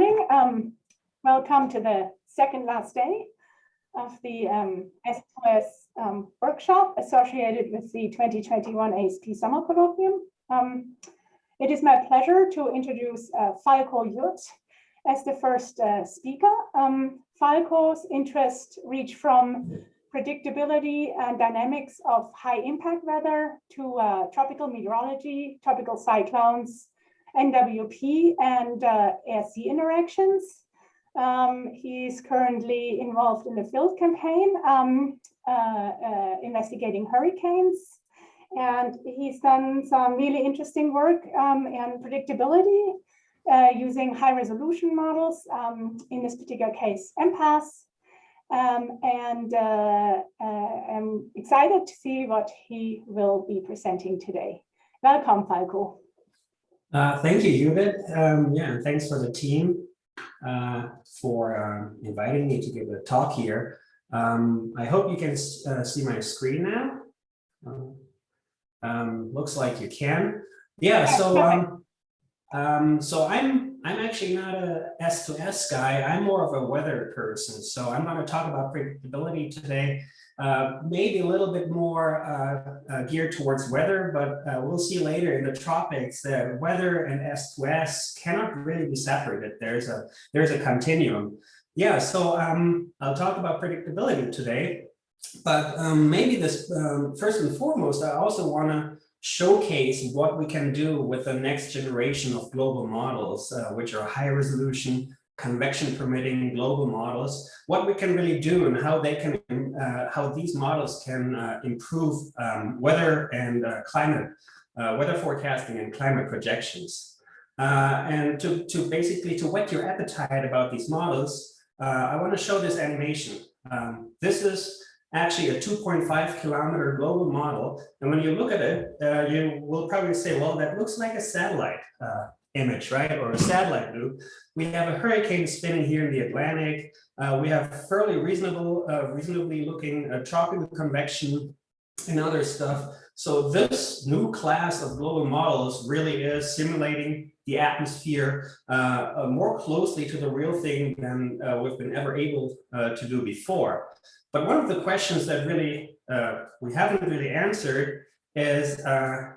Morning. Um, welcome to the second last day of the um, S2S um, workshop associated with the 2021 ASP Summer Colloquium. Um, it is my pleasure to introduce uh, Falko Judt as the first uh, speaker. Um, Falko's interests reach from predictability and dynamics of high impact weather to uh, tropical meteorology, tropical cyclones, NWP and uh, air-sea interactions. Um, he's currently involved in the field campaign um, uh, uh, investigating hurricanes. And he's done some really interesting work um, in predictability uh, using high resolution models, um, in this particular case, MPAS. Um, and uh, uh, I'm excited to see what he will be presenting today. Welcome, Falko. Uh, thank you, Judith. Um, yeah, and thanks for the team uh, for uh, inviting me to give a talk here. Um, I hope you can uh, see my screen now. Um, um, looks like you can. Yeah, so um, um, so I'm I'm actually not a S2S guy. I'm more of a weather person. So I'm going to talk about predictability today. Uh, maybe a little bit more uh, uh, geared towards weather, but uh, we'll see later in the tropics that weather and S2S cannot really be separated. There's a there's a continuum. Yeah, so um, I'll talk about predictability today, but um, maybe this um, first and foremost, I also want to showcase what we can do with the next generation of global models, uh, which are high resolution, convection permitting global models, what we can really do and how they can, uh, how these models can uh, improve um, weather and uh, climate, uh, weather forecasting and climate projections. Uh, and to, to basically to whet your appetite about these models, I want to show this animation. Um, this is actually a 2.5 kilometer global model. And when you look at it, uh, you will probably say, well, that looks like a satellite uh, image, right? Or a satellite loop. We have a hurricane spinning here in the Atlantic. Uh, we have fairly reasonable, uh, reasonably looking uh, tropical convection and other stuff. So this new class of global models really is simulating the atmosphere uh, more closely to the real thing than we've been ever able to do before. But one of the questions that really uh, we haven't really answered is uh,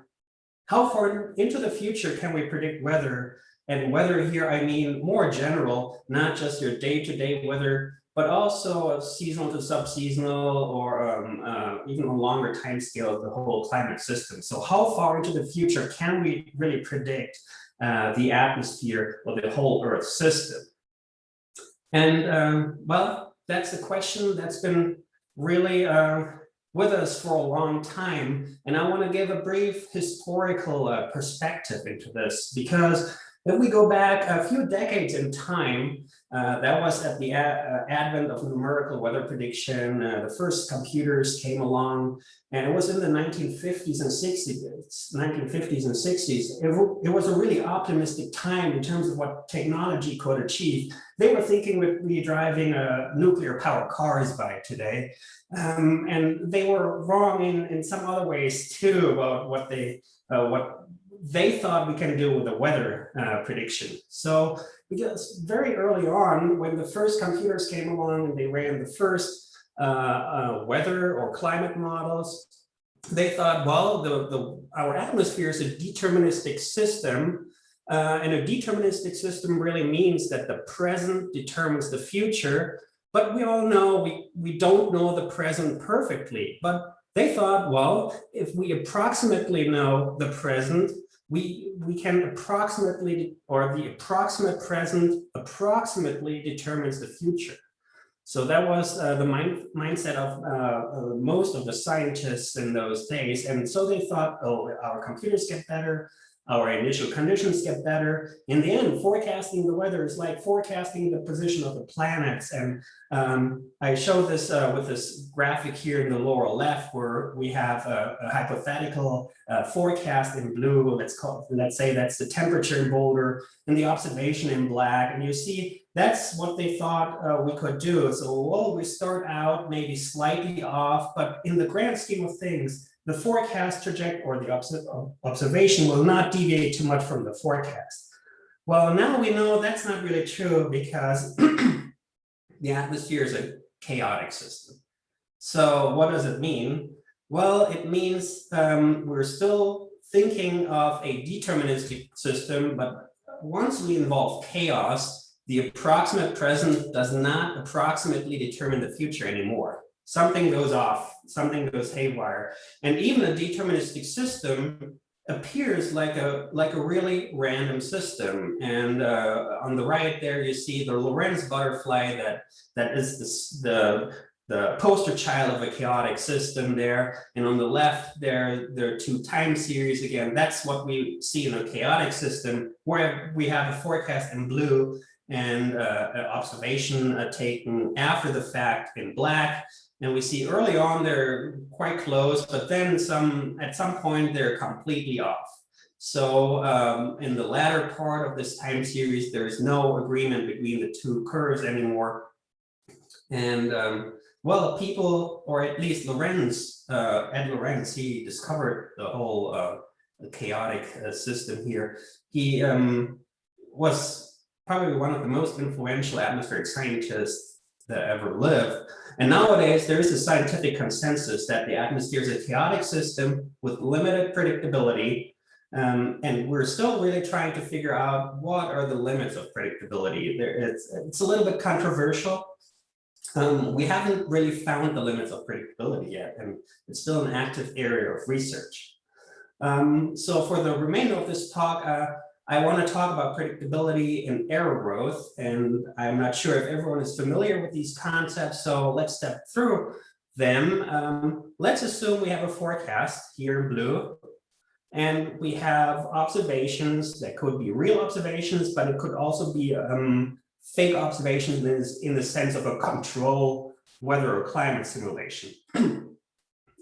how far into the future can we predict weather? And weather here, I mean more general, not just your day-to-day -day weather, but also seasonal to sub-seasonal or um, uh, even a longer time scale of the whole climate system. So how far into the future can we really predict uh, the atmosphere of the whole Earth system? And um, well, that's a question that's been really uh, with us for a long time. And I want to give a brief historical uh, perspective into this because if we go back a few decades in time, uh, that was at the uh, advent of numerical weather prediction. Uh, the first computers came along, and it was in the 1950s and 60s. 1950s and 60s. It, it was a really optimistic time in terms of what technology could achieve. They were thinking we'd be driving uh, nuclear powered cars by today, um, and they were wrong in in some other ways too about what they uh, what they thought we can do with the weather uh, prediction. So because very early on, when the first computers came along and they ran the first uh, uh, weather or climate models, they thought, well, the, the, our atmosphere is a deterministic system. Uh, and a deterministic system really means that the present determines the future. But we all know we, we don't know the present perfectly. But they thought, well, if we approximately know the present, we, we can approximately, or the approximate present approximately determines the future. So that was uh, the mind, mindset of uh, uh, most of the scientists in those days. And so they thought, oh, our computers get better, our initial conditions get better. In the end, forecasting the weather is like forecasting the position of the planets. And um, I show this uh, with this graphic here in the lower left, where we have a, a hypothetical uh, forecast in blue. Let's call, let's say that's the temperature in Boulder, and the observation in black. And you see that's what they thought uh, we could do. So, well, we start out maybe slightly off, but in the grand scheme of things, the forecast trajectory or the observation will not deviate too much from the forecast. Well, now we know that's not really true because the atmosphere is a chaotic system. So what does it mean? Well, it means um, we're still thinking of a deterministic system, but once we involve chaos, the approximate present does not approximately determine the future anymore. Something goes off, something goes haywire. And even a deterministic system appears like a like a really random system. And uh, on the right there you see the Lorenz butterfly that that is the, the the poster child of a chaotic system there. And on the left there there are two time series again. That's what we see in a chaotic system where we have a forecast in blue and uh, an observation uh, taken after the fact in black and we see early on they're quite close, but then some at some point they're completely off. So um, in the latter part of this time series, there's no agreement between the two curves anymore. And um, well, people, or at least Lorenz, uh, Ed Lorenz, he discovered the whole uh, chaotic uh, system here. He um, was probably one of the most influential atmospheric scientists that ever lived. And nowadays, there is a scientific consensus that the atmosphere is a chaotic system with limited predictability. Um, and we're still really trying to figure out what are the limits of predictability. There, it's, it's a little bit controversial. Um, we haven't really found the limits of predictability yet, and it's still an active area of research. Um, so for the remainder of this talk, uh, I want to talk about predictability and error growth, and I'm not sure if everyone is familiar with these concepts, so let's step through them. Um, let's assume we have a forecast here in blue, and we have observations that could be real observations, but it could also be um, fake observations in the sense of a control weather or climate simulation.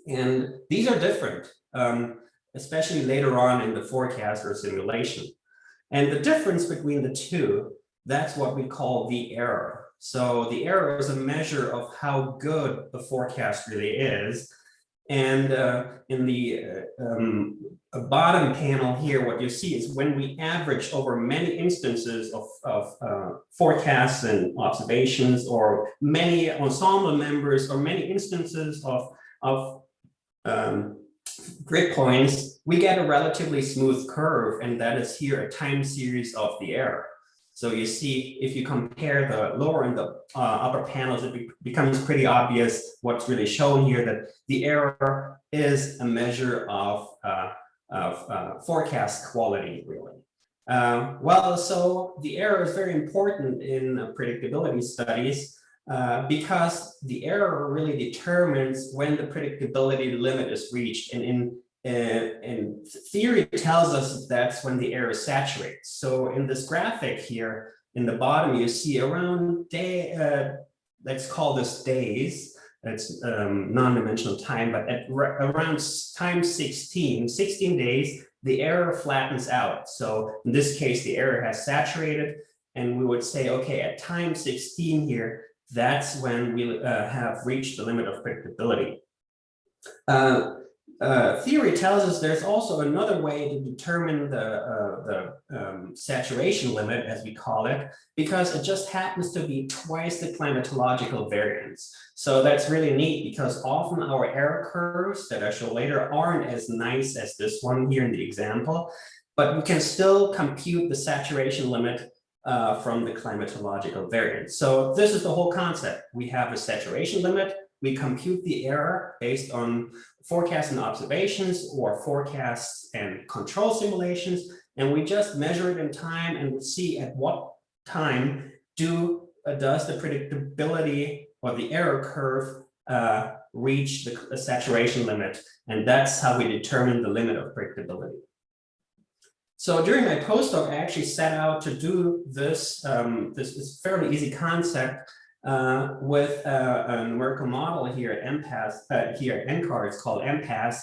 and these are different, um, especially later on in the forecast or simulation. And the difference between the two, that's what we call the error. So the error is a measure of how good the forecast really is. And uh, in the uh, um, bottom panel here, what you see is when we average over many instances of, of uh, forecasts and observations or many ensemble members or many instances of, of um, grid points, we get a relatively smooth curve, and that is here a time series of the error. So you see, if you compare the lower and the uh, upper panels, it be becomes pretty obvious what's really shown here, that the error is a measure of, uh, of uh, forecast quality, really. Um, well, so the error is very important in predictability studies uh, because the error really determines when the predictability limit is reached. And in, uh, theory tells us that's when the error saturates. So in this graphic here, in the bottom, you see around day, uh, let's call this days, that's um, non-dimensional time, but at around time 16, 16 days, the error flattens out. So in this case, the error has saturated and we would say, okay, at time 16 here, that's when we uh, have reached the limit of predictability. Uh, uh, theory tells us there's also another way to determine the, uh, the um, saturation limit, as we call it, because it just happens to be twice the climatological variance. So that's really neat because often our error curves that I show later aren't as nice as this one here in the example, but we can still compute the saturation limit uh, from the climatological variance. So this is the whole concept. We have a saturation limit. We compute the error based on forecasts and observations or forecasts and control simulations. And we just measure it in time and see at what time do uh, does the predictability or the error curve uh, reach the, the saturation limit. And that's how we determine the limit of predictability. So during my postdoc, I actually set out to do this, um, this, this fairly easy concept uh, with a, a, numerical model here at MPAS, uh, here at NCAR, it's called MPAS.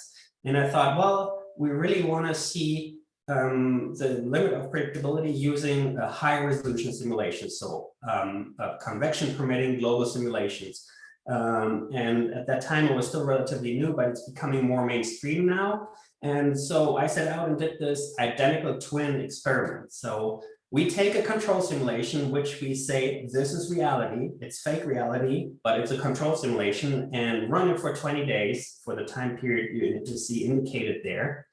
And I thought, well, we really want to see um, the limit of predictability using a high resolution simulation. So um, convection permitting global simulations. Um, and at that time, it was still relatively new, but it's becoming more mainstream now. And so I set out and did this identical twin experiment. So we take a control simulation, which we say, this is reality, it's fake reality, but it's a control simulation and run it for 20 days for the time period you see indicated there.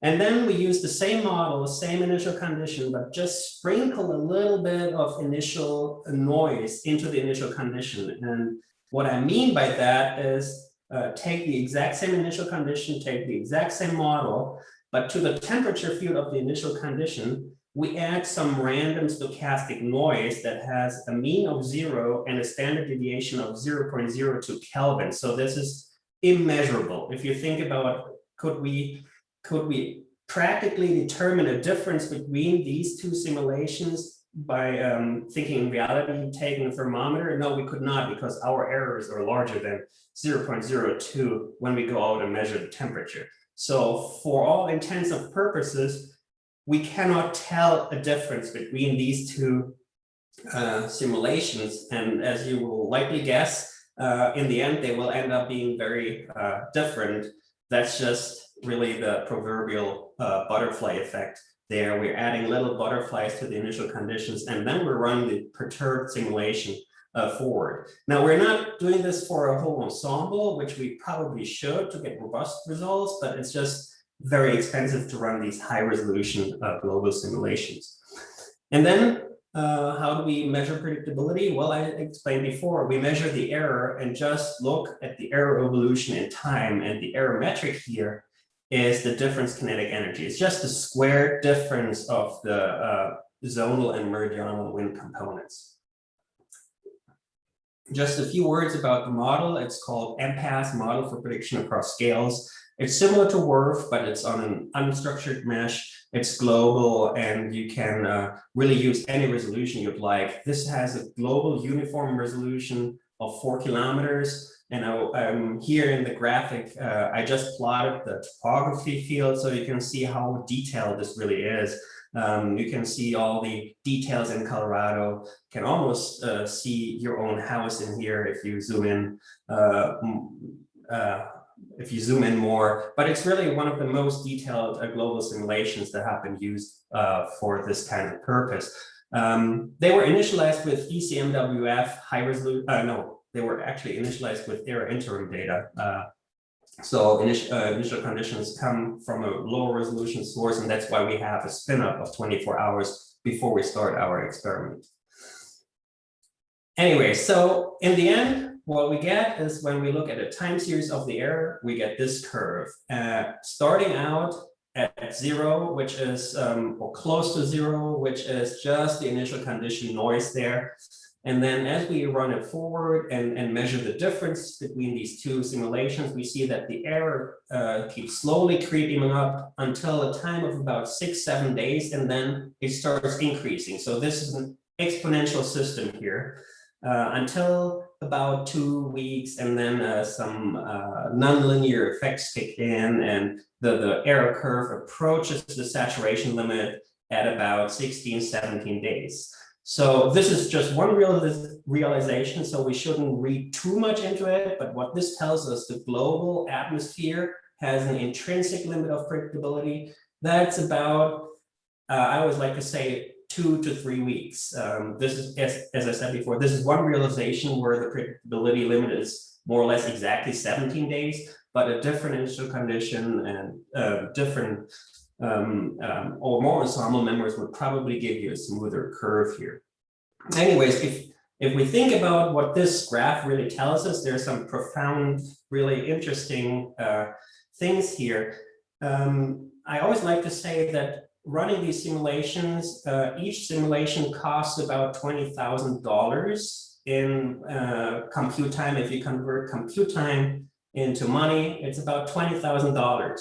And then we use the same model, same initial condition, but just sprinkle a little bit of initial noise into the initial condition. And what I mean by that is uh, take the exact same initial condition, take the exact same model, but to the temperature field of the initial condition, we add some random stochastic noise that has a mean of zero and a standard deviation of 0.02 Kelvin. So this is immeasurable. If you think about, could we, could we practically determine a difference between these two simulations by um, thinking in reality, taking a thermometer? No, we could not because our errors are larger than 0.02 when we go out and measure the temperature. So for all intents and purposes, we cannot tell a difference between these two uh, simulations. And as you will likely guess, uh, in the end, they will end up being very uh, different. That's just really the proverbial uh, butterfly effect there. We're adding little butterflies to the initial conditions, and then we're running the perturbed simulation uh, forward. Now, we're not doing this for a whole ensemble, which we probably should to get robust results, but it's just very expensive to run these high resolution uh, global simulations. And then uh, how do we measure predictability? Well, I explained before, we measure the error and just look at the error evolution in time. And the error metric here is the difference kinetic energy. It's just the square difference of the uh, zonal and meridional wind components. Just a few words about the model. It's called MPAS, Model for Prediction Across Scales. It's similar to WRF, but it's on an unstructured mesh. It's global and you can uh, really use any resolution you'd like. This has a global uniform resolution of four kilometers. And I, am here in the graphic, uh, I just plotted the topography field so you can see how detailed this really is. Um, you can see all the details in Colorado, can almost uh, see your own house in here if you zoom in uh, uh, if you zoom in more, but it's really one of the most detailed uh, global simulations that have been used uh, for this kind of purpose. Um, they were initialized with ECMWF high resolution, no, they were actually initialized with ERA interim data. Uh, so initial, uh, initial conditions come from a lower resolution source, and that's why we have a spin up of 24 hours before we start our experiment. Anyway, so in the end, what we get is when we look at a time series of the error, we get this curve. Uh, starting out at zero, which is um, or close to zero, which is just the initial condition noise there. And then as we run it forward and, and measure the difference between these two simulations, we see that the error uh, keeps slowly creeping up until a time of about six, seven days, and then it starts increasing. So this is an exponential system here uh, until about two weeks and then uh, some uh, nonlinear effects kick in and the, the error curve approaches the saturation limit at about 16, 17 days. So this is just one real realization, so we shouldn't read too much into it, but what this tells us, the global atmosphere has an intrinsic limit of predictability. That's about, uh, I always like to say, two to three weeks. Um, this is, as, as I said before, this is one realization where the predictability limit is more or less exactly 17 days, but a different initial condition and uh, different um, um, or more ensemble members would probably give you a smoother curve here. Anyways, if if we think about what this graph really tells us, there's some profound, really interesting uh, things here. Um, I always like to say that running these simulations, uh, each simulation costs about $20,000 in uh, compute time. If you convert compute time into money, it's about $20,000.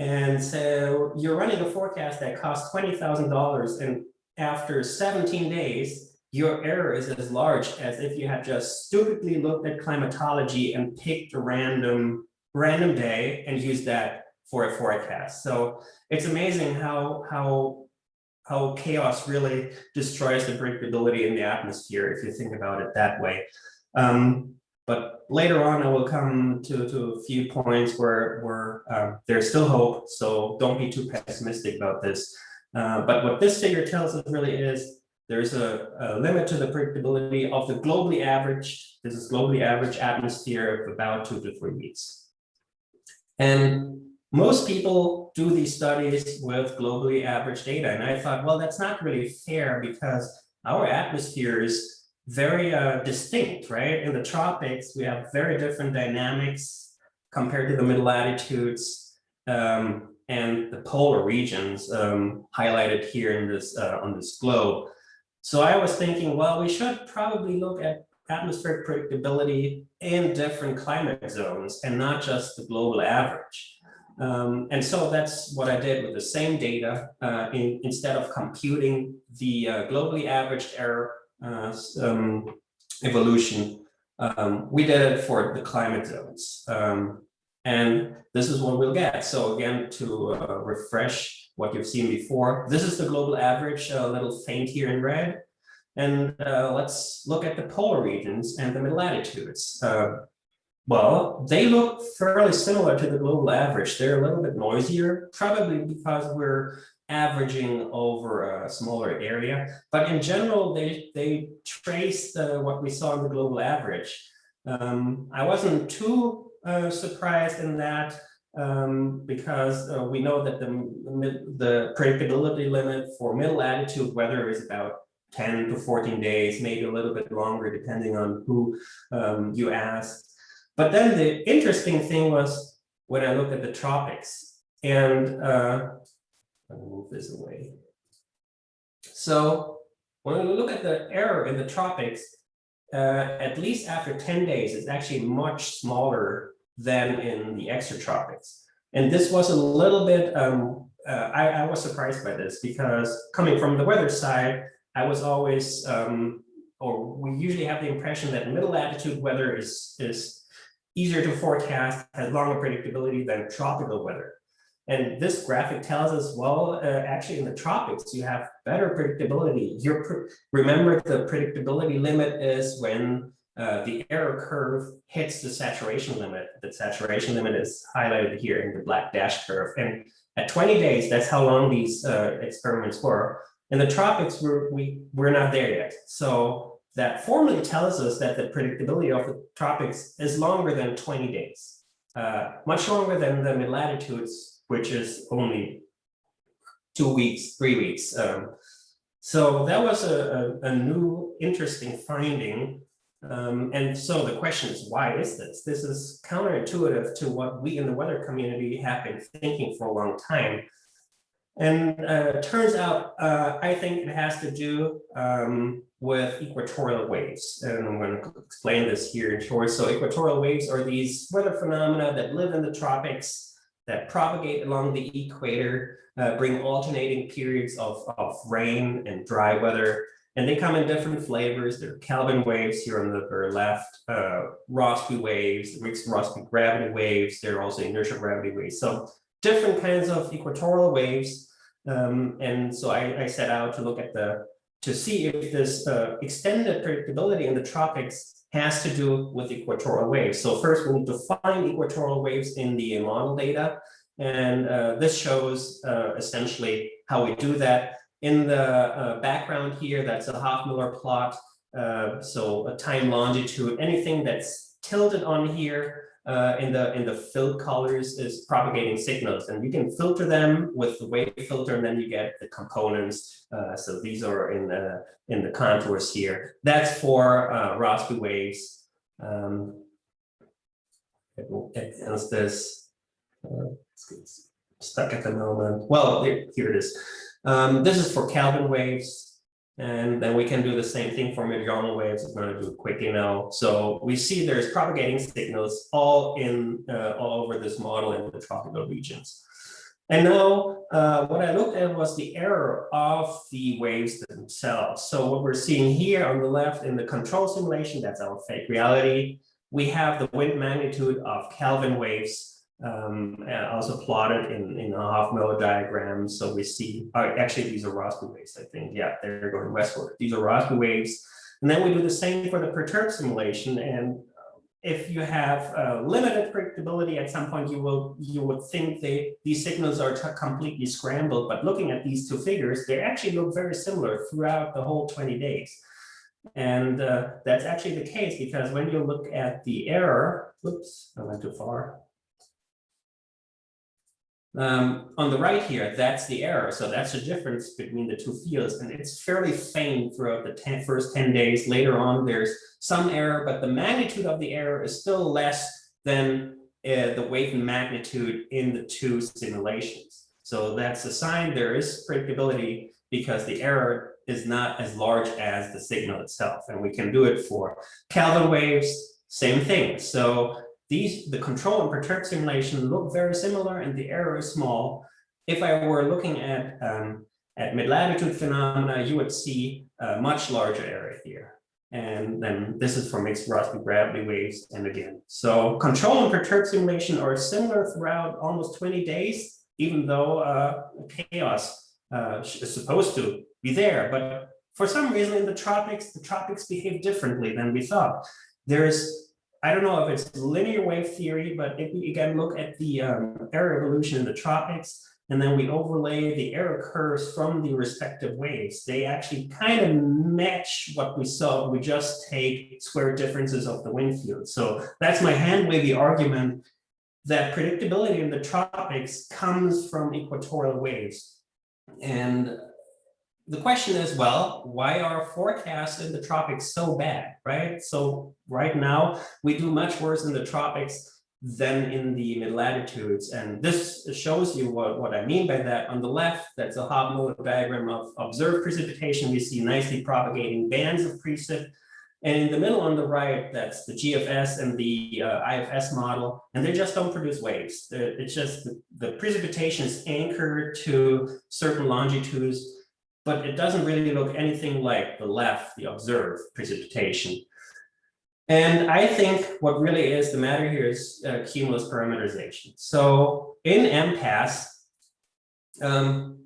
And so you're running a forecast that costs $20,000 and after 17 days, your error is as large as if you had just stupidly looked at climatology and picked a random random day and used that for a forecast. So it's amazing how how how chaos really destroys the predictability in the atmosphere if you think about it that way. Um, but later on, I will come to, to a few points where, where um, there's still hope. So don't be too pessimistic about this. Uh, but what this figure tells us really is there's a, a limit to the predictability of the globally average, this is globally average atmosphere of about two to three weeks. And most people do these studies with globally average data. And I thought, well, that's not really fair because our atmosphere is very uh, distinct, right? In the tropics, we have very different dynamics compared to the middle latitudes um, and the polar regions um, highlighted here in this uh, on this globe. So I was thinking, well, we should probably look at atmospheric predictability in different climate zones and not just the global average. Um, and so that's what I did with the same data. Uh, in, instead of computing the uh, globally averaged error uh, um, evolution, um, we did it for the climate zones. Um, and this is what we'll get. So again, to uh, refresh what you've seen before, this is the global average, a little faint here in red. And uh, let's look at the polar regions and the mid latitudes. Uh, well, they look fairly similar to the global average. They're a little bit noisier, probably because we're averaging over a smaller area. But in general, they, they trace uh, what we saw in the global average. Um, I wasn't too uh, surprised in that um, because uh, we know that the, the predictability limit for middle latitude weather is about 10 to 14 days, maybe a little bit longer, depending on who um, you ask. But then the interesting thing was when I looked at the tropics and uh, me move this away. So when we look at the error in the tropics, uh, at least after 10 days, it's actually much smaller than in the extratropics. And this was a little bit, um, uh, I, I, was surprised by this because coming from the weather side, I was always, um, or we usually have the impression that middle latitude weather is, is easier to forecast, has longer predictability than tropical weather. And this graphic tells us, well, uh, actually in the tropics, you have better predictability. Your remember the predictability limit is when uh, the error curve hits the saturation limit. The saturation limit is highlighted here in the black dash curve. And at 20 days, that's how long these uh, experiments were. In the tropics, we're, we, we're not there yet. So that formally tells us that the predictability of the tropics is longer than 20 days, uh, much longer than the mid-latitudes, which is only two weeks, three weeks. Um, so that was a, a, a new interesting finding. Um, and so the question is, why is this? This is counterintuitive to what we in the weather community have been thinking for a long time. And uh, turns out, uh, I think it has to do um, with equatorial waves. And I'm going to explain this here in short. So equatorial waves are these weather phenomena that live in the tropics, that propagate along the equator, uh, bring alternating periods of, of rain and dry weather. And they come in different flavors. There are Kelvin waves here on the very left, uh, Rossby waves, mixed Rossby gravity waves. There are also inertial gravity waves. So different kinds of equatorial waves um, and so I, I, set out to look at the, to see if this uh, extended predictability in the tropics has to do with equatorial waves. So first we need to find equatorial waves in the model data. And uh, this shows uh, essentially how we do that. In the uh, background here, that's a Hovmöller plot. Uh, so a time longitude, anything that's tilted on here uh, in the in the filled colors is propagating signals. And you can filter them with the wave filter and then you get the components uh, so these are in the in the contours here. That's for uh, Rossby waves. Um, as this uh, stuck at the moment. Well here it is. Um, this is for Kelvin waves and then we can do the same thing for meridional waves. It's going to do it quickly now. So we see there's propagating signals all in uh, all over this model in the tropical regions. And now uh, what I looked at was the error of the waves themselves. So what we're seeing here on the left in the control simulation, that's our fake reality. We have the wind magnitude of Kelvin waves um, also plotted in, in a Hovmöller diagram. So we see, uh, actually, these are Rossby waves, I think. Yeah, they're going westward. These are Rossby waves. And then we do the same for the perturbed simulation. And if you have uh, limited predictability, at some point you will you would think they these signals are completely scrambled. But looking at these two figures, they actually look very similar throughout the whole 20 days. And uh, that's actually the case because when you look at the error, oops, I went too far. Um, on the right here, that's the error. So that's the difference between the two fields. And it's fairly faint throughout the 10, first 10 days. Later on, there's some error, but the magnitude of the error is still less than uh, the weight and magnitude in the two simulations. So that's a sign there is predictability because the error is not as large as the signal itself. And we can do it for Kelvin waves, same thing. So these, the control and perturb simulation look very similar and the error is small. If I were looking at, um, at mid-latitude phenomena, you would see a much larger error here. And then this is for mixed Rossby gravity waves and again. So control and perturb simulation are similar throughout almost 20 days, even though uh, chaos uh, is supposed to be there. But for some reason in the tropics, the tropics behave differently than we thought. There's I don't know if it's linear wave theory, but if we again look at the um, error evolution in the tropics, and then we overlay the error curves from the respective waves, they actually kind of match what we saw. We just take square differences of the wind field. So that's my hand wavy argument that predictability in the tropics comes from equatorial waves. And the question is, well, why are forecasts in the tropics so bad, right? So right now, we do much worse in the tropics than in the mid latitudes. And this shows you what, what I mean by that. On the left, that's a Hovmöller diagram of observed precipitation. We see nicely propagating bands of precip. And in the middle on the right, that's the GFS and the uh, IFS model, and they just don't produce waves. It's just the, the precipitation is anchored to certain longitudes but it doesn't really look anything like the left, the observed precipitation. And I think what really is the matter here is uh, cumulus parameterization. So in MPAS, um,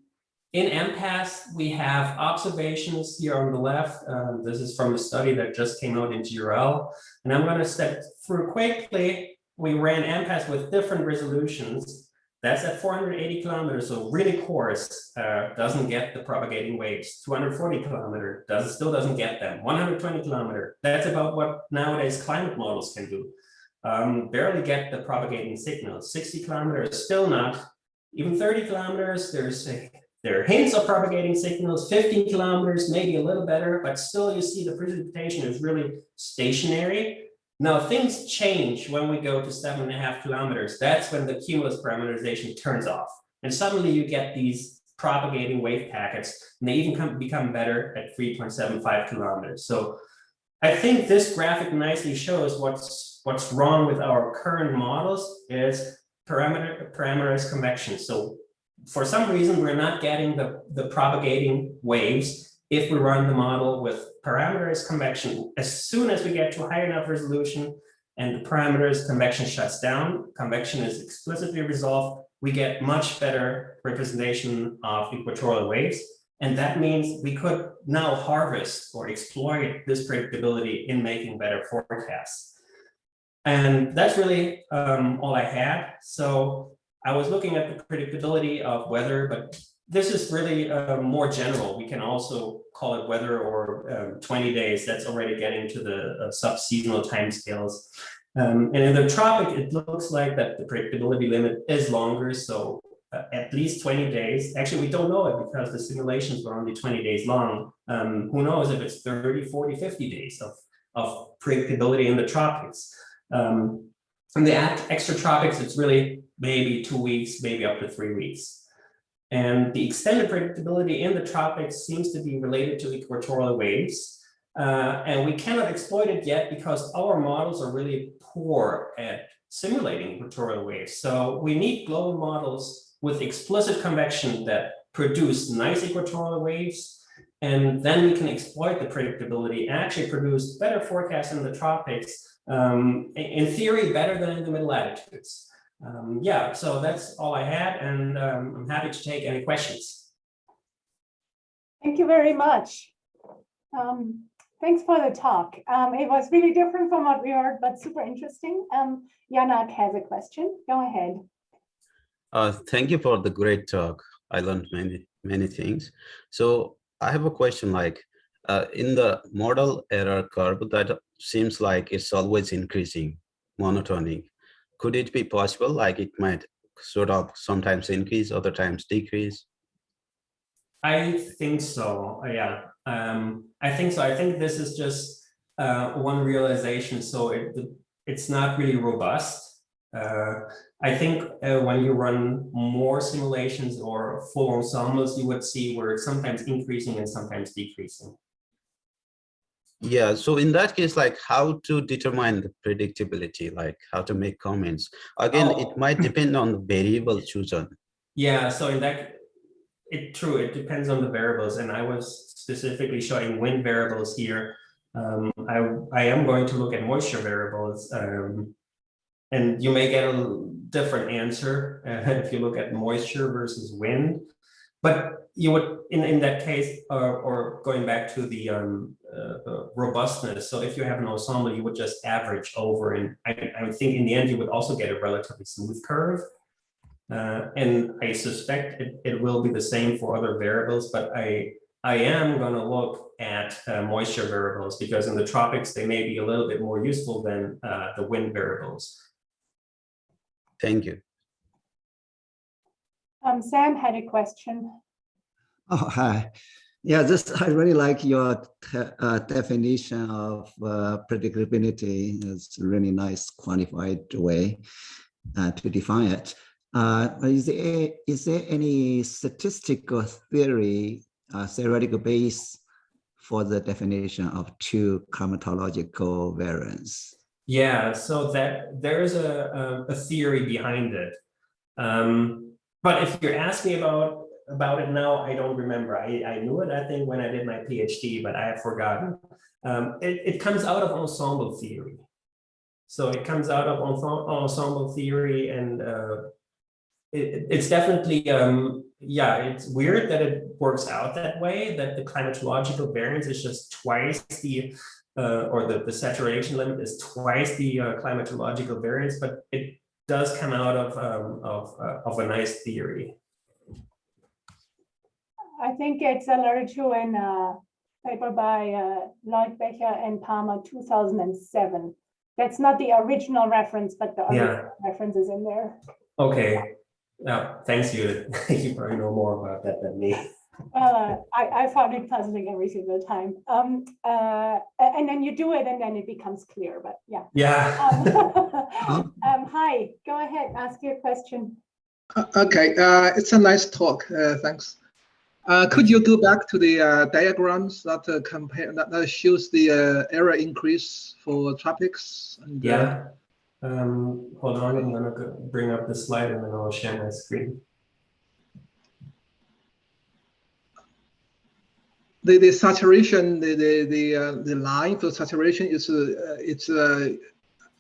in MPAS, we have observations here on the left. Um, this is from a study that just came out in GRL. And I'm going to step through quickly. We ran MPAS with different resolutions. That's at 480 kilometers, so really coarse, uh, doesn't get the propagating waves. 240 kilometer does still doesn't get them. 120 kilometer, that's about what nowadays climate models can do. Um, barely get the propagating signals. 60 kilometers, still not. Even 30 kilometers, there's a, there are hints of propagating signals. 15 kilometers, maybe a little better, but still you see the precipitation is really stationary. Now things change when we go to seven and a half kilometers. That's when the cumulus parameterization turns off. And suddenly you get these propagating wave packets, and they even come, become better at 3.75 kilometers. So I think this graphic nicely shows what's what's wrong with our current models is parameter parameterized convection. So for some reason, we're not getting the, the propagating waves if we run the model with parameters convection, as soon as we get to high enough resolution and the parameters convection shuts down, convection is explicitly resolved, we get much better representation of equatorial waves. And that means we could now harvest or exploit this predictability in making better forecasts. And that's really um, all I had. So I was looking at the predictability of weather, but this is really uh, more general. We can also call it weather or um, 20 days. That's already getting to the uh, sub-seasonal timescales. Um, and in the tropic, it looks like that the predictability limit is longer. So uh, at least 20 days. Actually, we don't know it because the simulations were only 20 days long. Um, who knows if it's 30, 40, 50 days of, of predictability in the tropics. Um, in the extra tropics, it's really maybe two weeks, maybe up to three weeks. And the extended predictability in the tropics seems to be related to equatorial waves. Uh, and we cannot exploit it yet because our models are really poor at simulating equatorial waves. So we need global models with explicit convection that produce nice equatorial waves. And then we can exploit the predictability and actually produce better forecasts in the tropics, um, in theory, better than in the middle latitudes um, yeah, so that's all I had, and um, I'm happy to take any questions. Thank you very much. Um, thanks for the talk. Um, it was really different from what we heard, but super interesting. Um, Yanak has a question. Go ahead. Uh, thank you for the great talk. I learned many, many things. So I have a question like, uh, in the model error curve, that seems like it's always increasing, monotonic. Could it be possible, like it might sort of sometimes increase, other times decrease? I think so, yeah. Um, I think so. I think this is just uh, one realization. So it, it's not really robust. Uh, I think uh, when you run more simulations or full ensembles, you would see where it's sometimes increasing and sometimes decreasing. Yeah, so in that case, like how to determine the predictability, like how to make comments. Again, Oh. it might depend on the variable chosen. Yeah, so in that, it true, it depends on the variables, and I was specifically showing wind variables here. Um, I, I am going to look at moisture variables, um, and you may get a different answer uh, if you look at moisture versus wind. But you would, in, in that case, or, or going back to the um, uh, uh, robustness, so if you have an ensemble, you would just average over, and I, I would think in the end, you would also get a relatively smooth curve. Uh, and I suspect it, it will be the same for other variables, but I, I am going to look at uh, moisture variables because in the tropics, they may be a little bit more useful than uh, the wind variables. Thank you. Um, Sam had a question. Oh, hi. Yeah, this, I really like your uh, definition of uh, predictability. It's a really nice quantified way uh, to define it. Uh, is there, is there any statistical theory, uh, theoretical base for the definition of two climatological variance? Yeah, so that there is a, a, a theory behind it. Um, but if you're asking about about it now, I don't remember. I, I knew it, I think, when I did my PhD, but I have forgotten. Um, it, it comes out of ensemble theory. So it comes out of ensemble theory and uh, it, it's definitely, um, yeah, it's weird that it works out that way, that the climatological variance is just twice the, uh, or the, the saturation limit is twice the uh, climatological variance, but it does come out of, um, of, uh, of a nice theory. I think it's alluded to in a paper by uh, Leutbecher and Palmer, two thousand and seven. That's not the original reference, but the Yeah. reference is in there. Okay, yeah, thanks you. You probably know more about that than me. Uh, I, I found it puzzling every single time. Um, uh, and then you do it and then it becomes clear, but yeah. Yeah, Um, um, hi, go ahead, ask your question. Uh, Okay, uh, it's a nice talk. Uh, thanks. Uh, could you go back to the uh, diagrams that uh, compare that, that shows the uh, error increase for tropics? And, uh, yeah. Um, hold on, I'm gonna go bring up the slide and then I'll share my screen. the the saturation, the the the, uh, the line for saturation is uh, it's uh,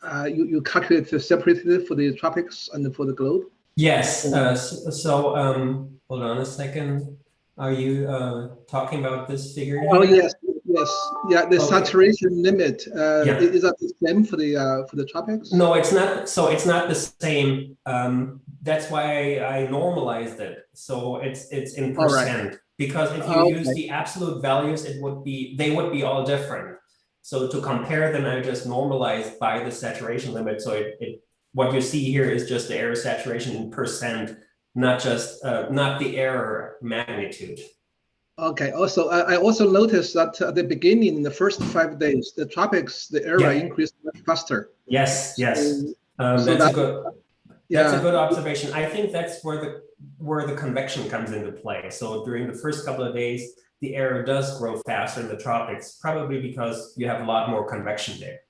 uh, you you calculate separately for the tropics and for the globe. Yes, uh, s- so, um, hold on a second. Are you, uh, talking about this figure? Oh here? yes, yes, yeah. The Okay. saturation limit uh, Yeah. is that the same for the uh, for the tropics? No, it's not, so it's not the same. Um, that's why I normalized it. So it's, it's in All right. percent. Because if Oh, you use the absolute values, it would be, they would be all different. So to compare them, I just normalized by the saturation limit. So it, it, what you see here is just the error saturation in percent, not just, uh, not the error magnitude. Okay. Also, I, I also noticed that at the beginning, in the first five days, the tropics, the error Yeah. increased much faster. Yes, yes. So, Um, so that's a that- good, That's a good observation. I think that's where the where the convection comes into play. So during the first couple of days, the error does grow faster in the tropics, probably because you have a lot more convection there.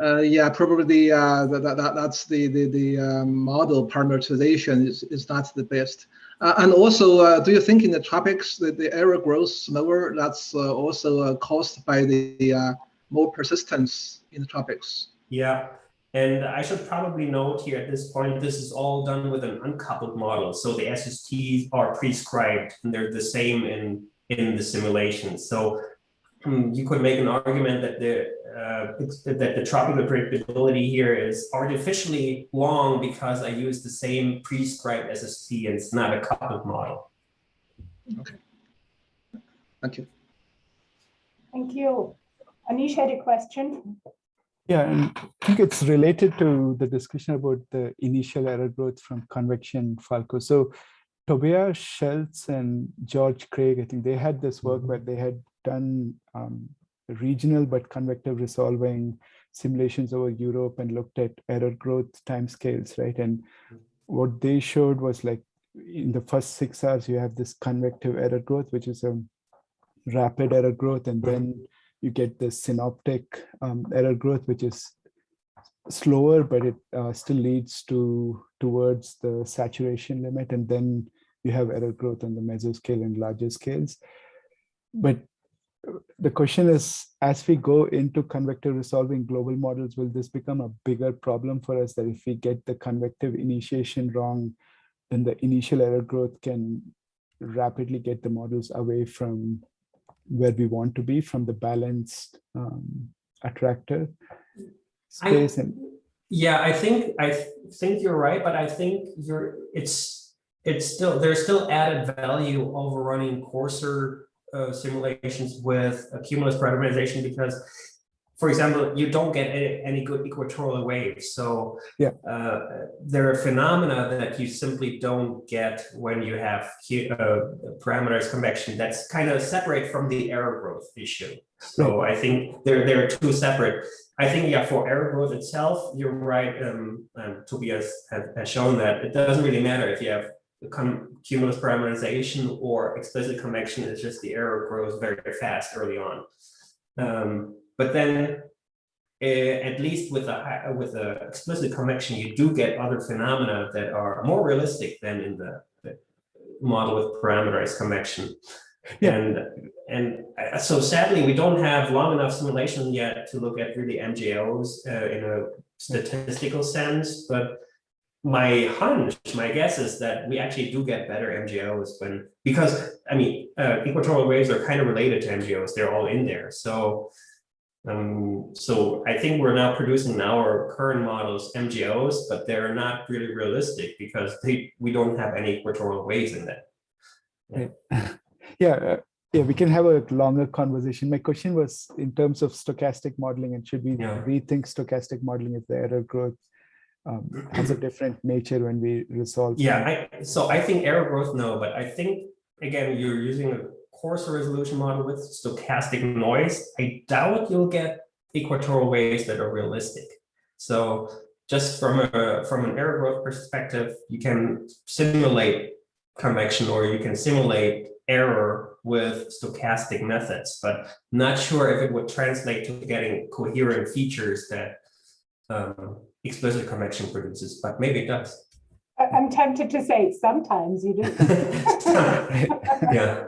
Uh, yeah, probably uh, that, that, that's the, the, the um, model parameterization is, is not the best. Uh, and also, uh, do you think in the tropics that the error grows slower? That's uh, also uh, caused by the more persistence in the tropics. Yeah. And I should probably note here at this point, this is all done with an uncoupled model. So the SSTs are prescribed and they're the same in, in the simulation. So hmm, you could make an argument that the uh, that the tropical predictability here is artificially long because I use the same prescribed SST and it's not a coupled model. Okay. Thank you. Thank you. Anish had a question. Yeah, and I think it's related to the discussion about the initial error growth from convection Falko. So Tobias Selz and George Craig, I think they had this work where they had done um, regional but convective resolving simulations over Europe and looked at error growth timescales, right? And what they showed was like in the first six hours, you have this convective error growth, which is a rapid error growth, and then you get the synoptic um, error growth, which is slower, but it uh, still leads to towards the saturation limit. And then you have error growth on the mesoscale and larger scales. But the question is, as we go into convective resolving global models, will this become a bigger problem for us that if we get the convective initiation wrong, then the initial error growth can rapidly get the models away from where we want to be from the balanced um, attractor I- space and Yeah, I think I th- think you're right, but I think you're it's it's still there's still added value over running coarser uh, simulations with a cumulus parameterization because, for example, you don't get any, any good equatorial waves. So Yeah. uh, there are phenomena that you simply don't get when you have uh, parameterized convection. That's kind of separate from the error growth issue. So I think they're they're two separate. I think, yeah, for error growth itself, you're right, um, um, Tobias has, has shown that it doesn't really matter if you have cumulus parameterization or explicit convection, is just the error grows very fast early on. Um, but then, eh, at least with a, with a explicit convection, you do get other phenomena that are more realistic than in the, the model with parameterized convection. Yeah. And, and uh, so sadly, we don't have long enough simulation yet to look at really MJOs uh, in a statistical sense, but my hunch, my guess is that we actually do get better MJOs when, because, I mean, uh, equatorial waves are kind of related to MJOs, they're all in there, so um, so I think we're now producing in our current models MJOs, but they're not really realistic because they, we don't have any equatorial waves in them. yeah uh, yeah we can have a longer conversation my question was in terms of stochastic modeling and should we Yeah. rethink stochastic modeling if the error growth um, has a different nature when we resolve Yeah, I, so I think error growth, no, but I think, again, you're using a coarser resolution model with stochastic noise. I doubt you'll get equatorial waves that are realistic. So just from a, from an error growth perspective, you can simulate convection or you can simulate error with stochastic methods, but not sure if it would translate to getting coherent features that um, explicit convection produces, but maybe it does. I'm tempted to say sometimes you do. Yeah.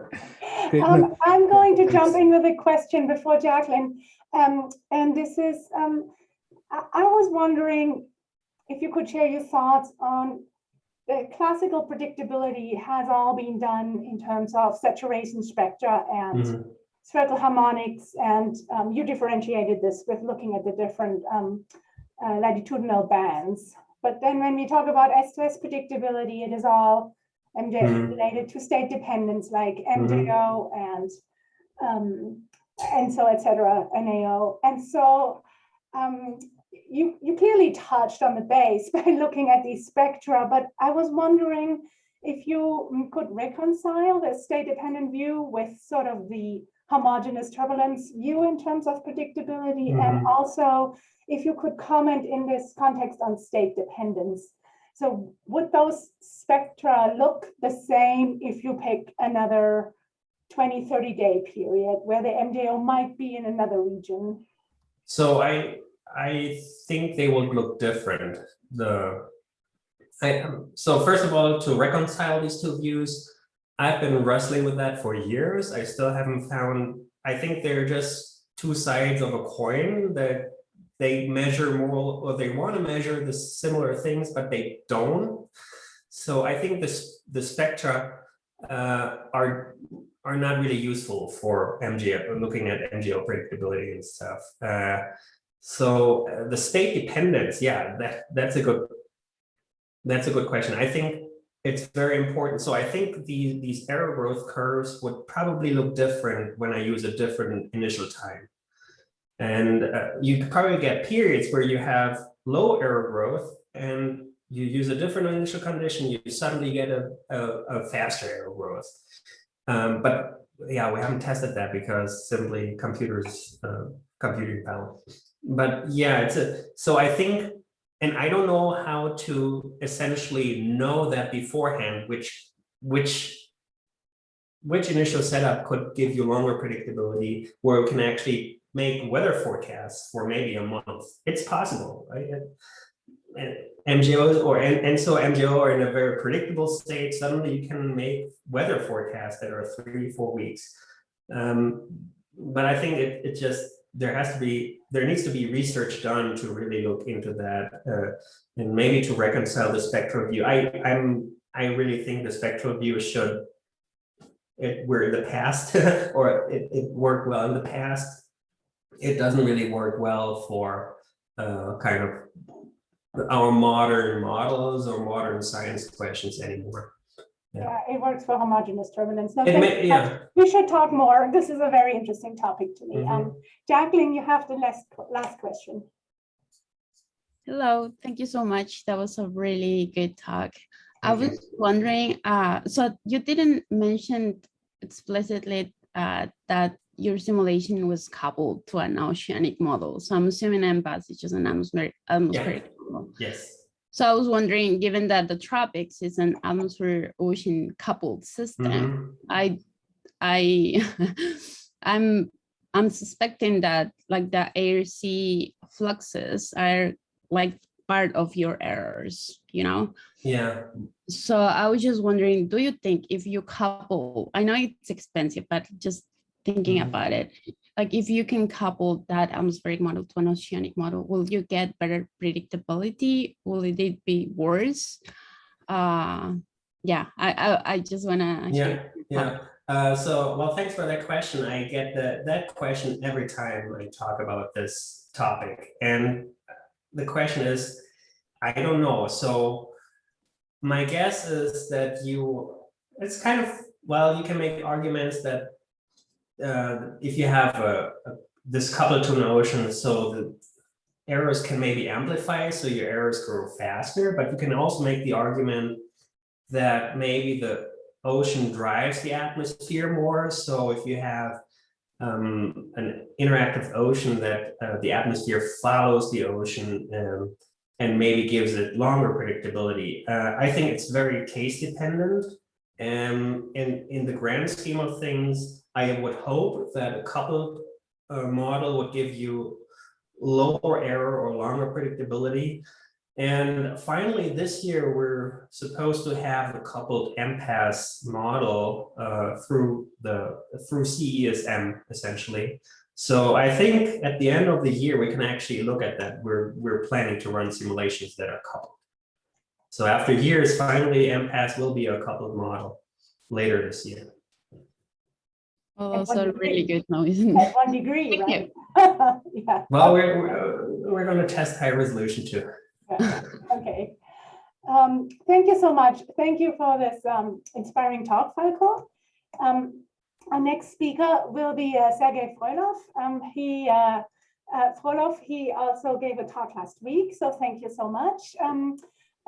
Um, I'm going to jump in with a question before Jacqueline. Um, and this is, um, I, I was wondering if you could share your thoughts on the classical predictability has all been done in terms of saturation spectra and Mhm. spherical harmonics. And um, you differentiated this with looking at the different um, uh, latitudinal bands. But then when we talk about S2S predictability, it is all MJ Mhm. related to state dependence like. MJO and um, and so et cetera, NAO. And so um, you, you clearly touched on the base by looking at these spectra, but I was wondering if you mm, could reconcile the state dependent view with sort of the homogeneous turbulence view in terms of predictability and mm-hmm. also if you could comment in this context on state dependence. So would those spectra look the same if you pick another 20, 30 day period where the MJO might be in another region? So I, I think they would look different. The, I, so first of all, to reconcile these two views, I've been wrestling with that for years. I still haven't found, I think they're just two sides of a coin that they measure more, or they want to measure the similar things, but they don't. So I think this, the spectra uh, are are not really useful for MJO, looking at MJO predictability and stuff. Uh, so uh, the state dependence, yeah, that that's a good that's a good question. I think it's very important. So I think the, these error growth curves would probably look different when I use a different initial time. And uh, you probably get periods where you have low error growth and you use a different initial condition, you suddenly get a, a, a faster error growth. Um, but yeah, we haven't tested that because simply computers, uh, computing power. But yeah, it's a, so I think and I don't know how to essentially know that beforehand, which which which initial setup could give you longer predictability where we can actually make weather forecasts for maybe a month. It's possible, right? And MJOs or and, and so MJO are in a very predictable state. Suddenly you can make weather forecasts that are three, four weeks. Um, but I think it, it just there has to be there needs to be research done to really look into that uh, and maybe to reconcile the spectral view. I I'm I really think the spectral view should it were in the past or it, it worked well in the past. It doesn't really work well for uh, kind of our modern models or modern science questions anymore. Yeah, it works for homogeneous turbulence. No, thank may, you. yeah, We should talk more. This is a very interesting topic to me. Mhm. Um, Jacqueline, you have the last, last question. Hello, thank you so much. That was a really good talk. I was wondering, uh, so you didn't mention explicitly uh, that your simulation was coupled to an oceanic model. So I'm assuming MPAS is just an atmospheric, atmospheric model. yes. So I was wondering, given that the tropics is an atmosphere ocean coupled system, Mhm. I, I, I'm, I'm suspecting that like the air sea fluxes are like part of your errors, you know? Yeah, So I was just wondering, do you think if you couple, I know it's expensive, but just thinking Mhm. about it, like if you can couple that atmospheric model to an oceanic model, will you get better predictability? Will it be worse? Uh, yeah, I, I, I just wanna. yeah, yeah. Uh, so, well, thanks for that question. I get that that question every time I talk about this topic. And the question is, I don't know. So my guess is that you, it's kind of, well, you can make arguments that uh, if you have a, a this coupled to an ocean, so the errors can maybe amplify, so your errors grow faster, but you can also make the argument that maybe the ocean drives the atmosphere more. So if you have um, an interactive ocean that uh, the atmosphere follows the ocean um, and maybe gives it longer predictability. Uh, I think it's very case dependent. And in, in the grand scheme of things, I would hope that a coupled uh, model would give you lower error or longer predictability. And finally, this year, we're supposed to have the coupled MPAS model uh, through the through CESM, essentially. So I think at the end of the year, we can actually look at that. We're, we're planning to run simulations that are coupled. So after years, finally, MPAS will be a coupled model later this year. Well, At that's a degree. really good noise. isn't At it? one degree, Thank right? Yeah. Well, we're, we're, we're going to test high resolution too. Yeah, Okay. Um, Thank you so much. Thank you for this um, inspiring talk, Falko. Um, Our next speaker will be uh, Sergey Frolov. Um, He, uh, uh, Frolov, he also gave a talk last week, so thank you so much. Um,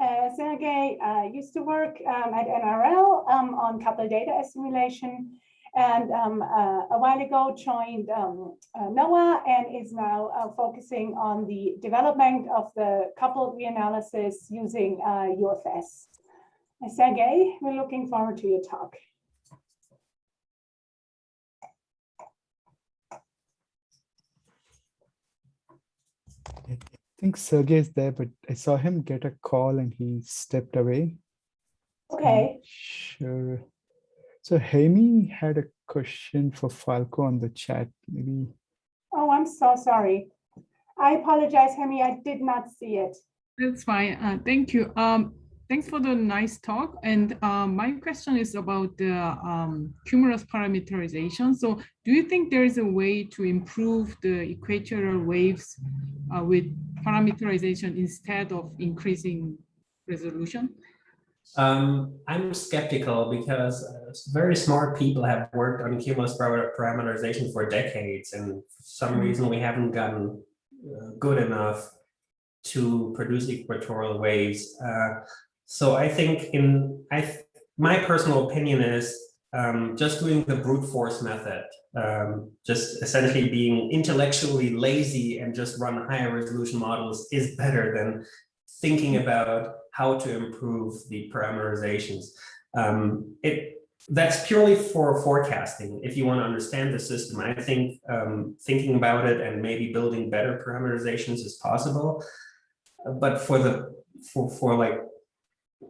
uh, Sergey uh, used to work um, at NRL um, on coupled data assimilation and um, uh, a while ago joined um, uh, NOAA and is now uh, focusing on the development of the coupled reanalysis using uh, UFS. Uh, Sergey, we're looking forward to your talk. I think Sergey is there, but I saw him get a call and he stepped away. Okay, Sure. So Hemi had a question for Falko on the chat, maybe. oh, I'm so sorry. I apologize, Hemi, I did not see it. That's fine. Uh, thank you. Um, thanks for the nice talk. And um, my question is about the um, cumulus parameterization. So do you think there is a way to improve the equatorial waves uh, with parameterization instead of increasing resolution? Um, I'm skeptical because uh, very smart people have worked on cumulus parameterization for decades, and for some reason we haven't gotten uh, good enough to produce equatorial waves. Uh, so I think in I th- my personal opinion is um, just doing the brute force method, um, just essentially being intellectually lazy and just run higher resolution models is better than thinking about how to improve the parameterizations. Um, it that's purely for forecasting. If you want to understand the system, I think um, thinking about it and maybe building better parameterizations is possible. But for the for for like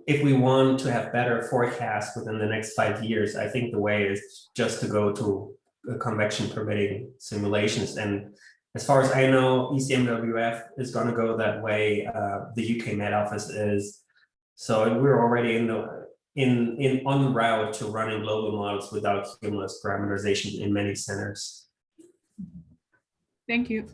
if we want to have better forecasts within the next five years, I think the way is just to go to uh, convection permitting simulations. And as far as I know, ECMWF is going to go that way. Uh, the UK Met Office is. So we're already in the in in on route to running global models without cumulus parameterization in many centers. Thank you.